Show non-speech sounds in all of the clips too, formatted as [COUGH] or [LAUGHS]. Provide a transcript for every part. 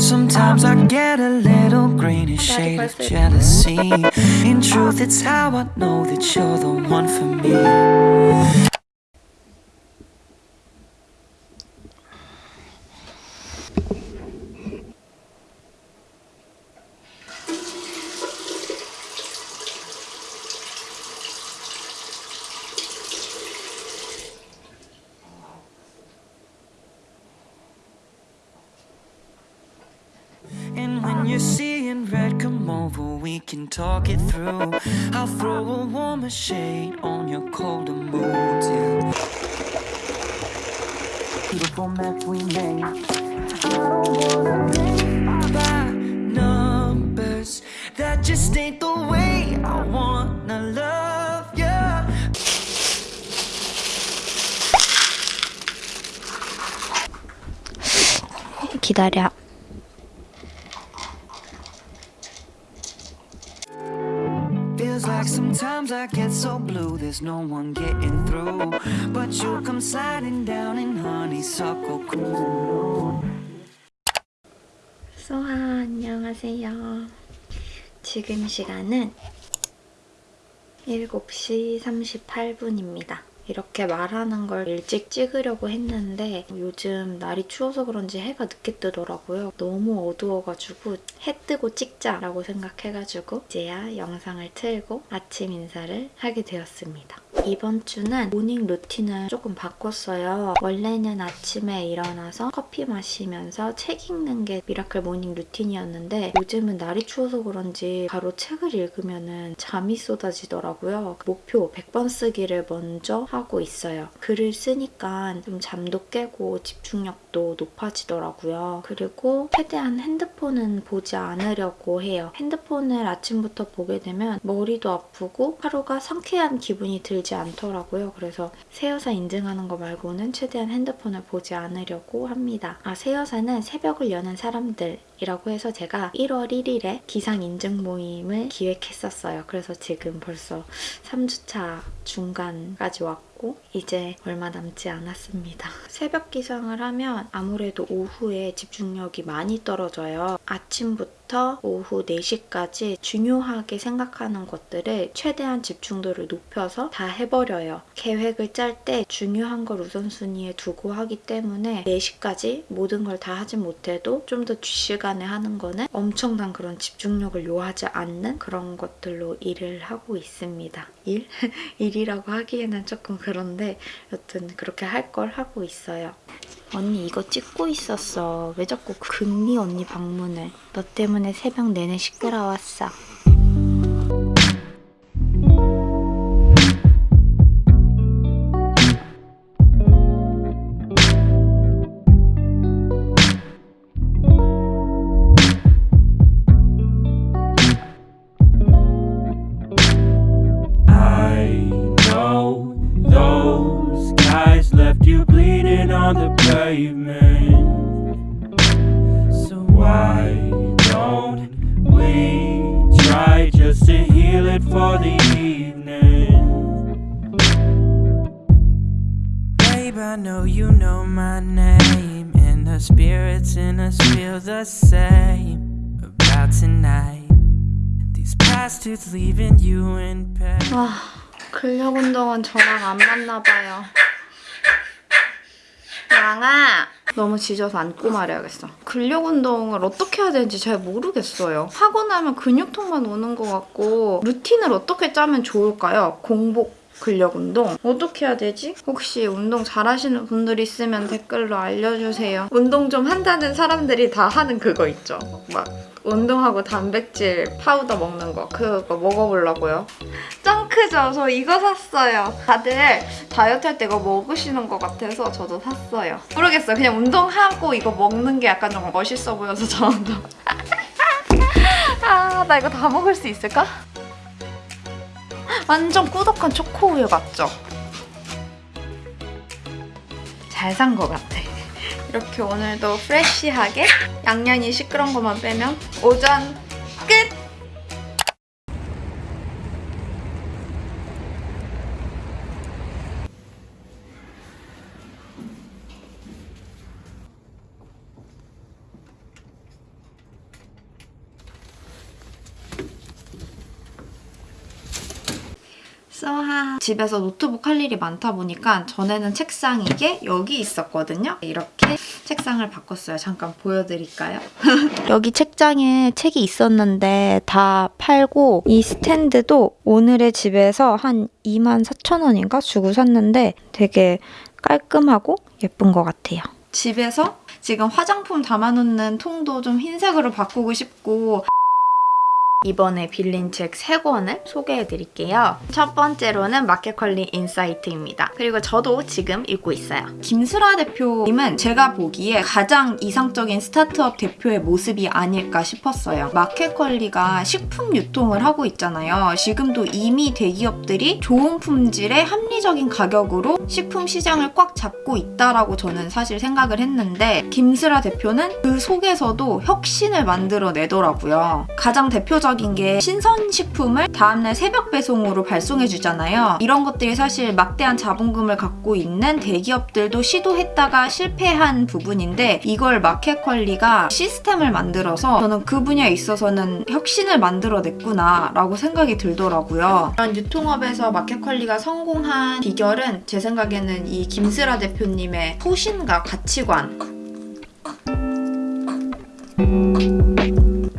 Sometimes I get a little green and shade of jealousy. In truth, it's how I know that you're the one for me. over, we can talk it through. I'll throw a warmer shade on your colder moods, yeah. Beautiful mess we made. I don't wanna play by numbers. That just ain't the way I wanna love you. 기다려. Sometimes I get so blue, there's no one getting through. But you come sliding down in honeysuckle cruising. 소하 안녕하세요. 지금 시간은 7시 38분입니다. 이렇게 말하는 걸 일찍 찍으려고 했는데 요즘 날이 추워서 그런지 해가 늦게 뜨더라고요. 너무 어두워가지고 해 뜨고 찍자라고 생각해가지고 이제야 영상을 틀고 아침 인사를 하게 되었습니다. 이번 주는 morning routine을 조금 바꿨어요. 원래는 아침에 일어나서 커피 마시면서 책 읽는 게 miracle morning routine이었는데 요즘은 날이 추워서 그런지 바로 책을 읽으면 잠이 쏟아지더라고요. 목표 100번 쓰기를 먼저 하고 있어요. 글을 쓰니까 좀 잠도 깨고 집중력도 높아지더라고요. 그리고 최대한 핸드폰은 보지 않으려고 해요. 핸드폰을 아침부터 보게 되면 머리도 아프고 하루가 상쾌한 기분이 들지 않더라고요. 그래서 새여사 인증하는 거 말고는 최대한 핸드폰을 보지 않으려고 합니다. 아, 새여사는 새벽을 여는 사람들 이라고 해서 제가 1월 1일에 기상 인증 모임을 기획했었어요. 그래서 지금 벌써 3주차 중간까지 왔고 이제 얼마 남지 않았습니다. 새벽 기상을 하면 아무래도 오후에 집중력이 많이 떨어져요. 아침부터 오후 4시까지 중요하게 생각하는 것들을 최대한 집중도를 높여서 다 해버려요. 계획을 짤 때 중요한 걸 우선순위에 두고 하기 때문에 4시까지 모든 걸 다 하지 못해도 좀 더 뒷시간에 하는 거는 엄청난 그런 집중력을 요하지 않는 그런 것들로 일을 하고 있습니다. 일? [LAUGHS] 일이라고 하기에는 조금 그런데 여튼 그렇게 할 걸 하고 있어요. 언니 이거 찍고 있었어. 왜 자꾸 금리 언니 방문을. 너 때문에 새벽 내내 시끄러웠어. In us feel the same about tonight. These bastards leaving you in pain. 와, 근력 운동은 저랑 안 맞나 봐요. 양아! 너무 지져서 안고 말해야겠어. 근력 운동을 어떻게 해야 되는지 잘 모르겠어요. 하고 나면 근육통만 오는 것 같고 루틴을 어떻게 짜면 좋을까요? 공복 근력 운동 어떻게 해야 되지? 혹시 운동 잘하시는 분들 있으면 댓글로 알려주세요. 운동 좀 한다는 사람들이 다 하는 그거 있죠. 막 운동하고 단백질 파우더 먹는 거 그거 먹어보려고요. 짱 크죠? 저 이거 샀어요. 다들 다이어트 할 때 이거 먹으시는 것 같아서 저도 샀어요. 모르겠어요. 그냥 운동하고 이거 먹는 게 약간 좀 멋있어 보여서 저도. [LAUGHS] 아, 나 이거 다 먹을 수 있을까? 완전 꾸덕한 초코우유 같죠? 잘 산 것 같아. 이렇게 오늘도 프레쉬하게 양념이 시끄러운 것만 빼면 오전 끝! 쏘하. 집에서 노트북 할 일이 많다 보니까 전에는 책상 이게 여기 있었거든요. 이렇게 책상을 바꿨어요. 잠깐 보여드릴까요? [LAUGHS] 여기 책장에 책이 있었는데 다 팔고 이 스탠드도 오늘의 집에서 한 24,000원인가 주고 샀는데 되게 깔끔하고 예쁜 것 같아요. 집에서 지금 화장품 담아놓는 통도 좀 흰색으로 바꾸고 싶고 이번에 빌린 책 3권을 소개해드릴게요. 첫 번째로는 마켓컬리 인사이트입니다. 그리고 저도 지금 읽고 있어요. 김슬아 대표님은 제가 보기에 가장 이상적인 스타트업 대표의 모습이 아닐까 싶었어요. 마켓컬리가 식품 유통을 하고 있잖아요. 지금도 이미 대기업들이 좋은 품질의 합리적인 가격으로 식품 시장을 꽉 잡고 있다라고 저는 사실 생각을 했는데 김슬아 대표는 그 속에서도 혁신을 만들어내더라고요. 가장 대표적 인 게 신선식품을 다음날 새벽 배송으로 발송해주잖아요. 이런 것들이 사실 막대한 자본금을 갖고 있는 대기업들도 시도했다가 실패한 부분인데 이걸 마켓컬리가 시스템을 만들어서 저는 그 분야에 있어서는 혁신을 만들어냈구나 라고 생각이 들더라고요. 이런 유통업에서 마켓컬리가 성공한 비결은 제 생각에는 이 김슬아 대표님의 소신과 가치관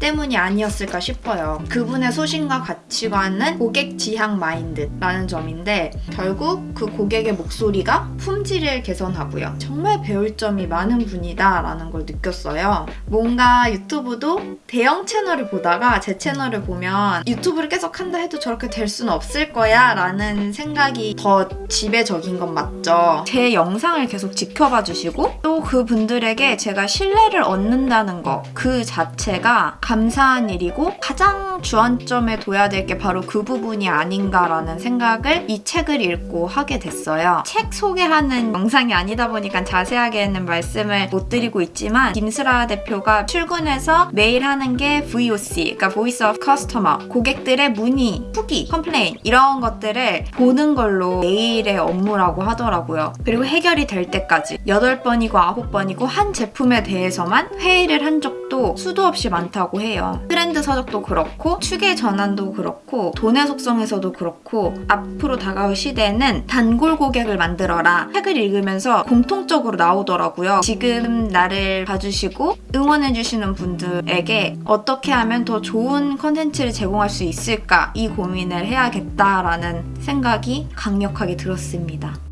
때문이 아니었을까 싶어요. 그분의 소신과 가치관은 고객 지향 마인드라는 점인데 결국 그 고객의 목소리가 품질을 개선하고요. 정말 배울 점이 많은 분이다 라는 걸 느꼈어요. 뭔가 유튜브도 대형 채널을 보다가 제 채널을 보면 유튜브를 계속 한다 해도 저렇게 될 수는 없을 거야 라는 생각이 더 지배적인 건 맞죠. 제 영상을 계속 지켜봐 주시고 또 그분들에게 제가 신뢰를 얻는다는 거 그 자체가 감사한 일이고 가장 주안점에 둬야 될 게 바로 그 부분이 아닌가라는 생각을 이 책을 읽고 하게 됐어요. 책 소개하는 영상이 아니다 보니까 자세하게는 말씀을 못 드리고 있지만 김슬아 대표가 출근해서 매일 하는 게 VOC, 그러니까 Voice of Customer, 고객들의 문의, 후기, complain 이런 것들을 보는 걸로 매일의 업무라고 하더라고요. 그리고 해결이 될 때까지 8번이고 9번이고 한 제품에 대해서만 회의를 한 적도 수도 없이 많다고 해요. 트렌드 서적도 그렇고 축의 전환도 그렇고 돈의 속성에서도 그렇고 앞으로 다가올 시대에는 단골 고객을 만들어라 책을 읽으면서 공통적으로 나오더라고요. 지금 나를 봐주시고 응원해주시는 분들에게 어떻게 하면 더 좋은 컨텐츠를 제공할 수 있을까 이 고민을 해야겠다라는 생각이 강력하게 들었습니다.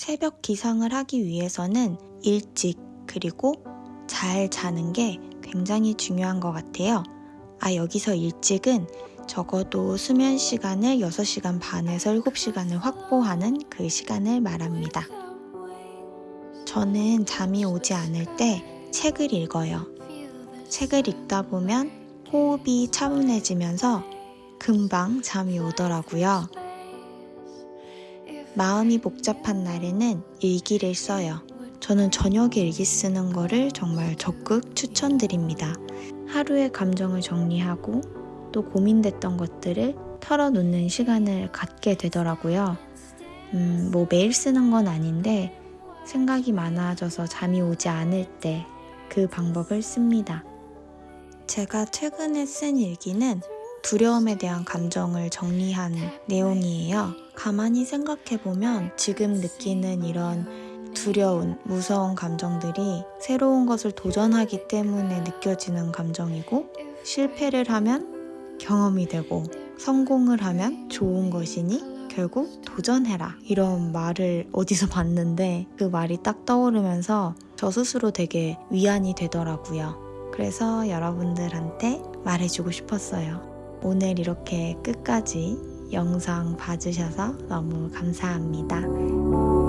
새벽 기상을 하기 위해서는 일찍 그리고 잘 자는 게 굉장히 중요한 것 같아요. 아, 여기서 일찍은 적어도 수면 시간을 6시간 반에서 7시간을 확보하는 그 시간을 말합니다. 저는 잠이 오지 않을 때 책을 읽어요. 책을 읽다 보면 호흡이 차분해지면서 금방 잠이 오더라고요. 마음이 복잡한 날에는 일기를 써요. 저는 저녁에 일기 쓰는 거를 정말 적극 추천드립니다. 하루의 감정을 정리하고 또 고민됐던 것들을 털어놓는 시간을 갖게 되더라고요. 음, 뭐 매일 쓰는 건 아닌데 생각이 많아져서 잠이 오지 않을 때 그 방법을 씁니다. 제가 최근에 쓴 일기는 두려움에 대한 감정을 정리한 내용이에요. 가만히 생각해보면 지금 느끼는 이런 두려운, 무서운 감정들이 새로운 것을 도전하기 때문에 느껴지는 감정이고, 실패를 하면 경험이 되고, 성공을 하면 좋은 것이니 결국 도전해라. 이런 말을 어디서 봤는데 그 말이 딱 떠오르면서 저 스스로 되게 위안이 되더라고요. 그래서 여러분들한테 말해주고 싶었어요. 오늘 이렇게 끝까지 영상 봐주셔서 너무 감사합니다.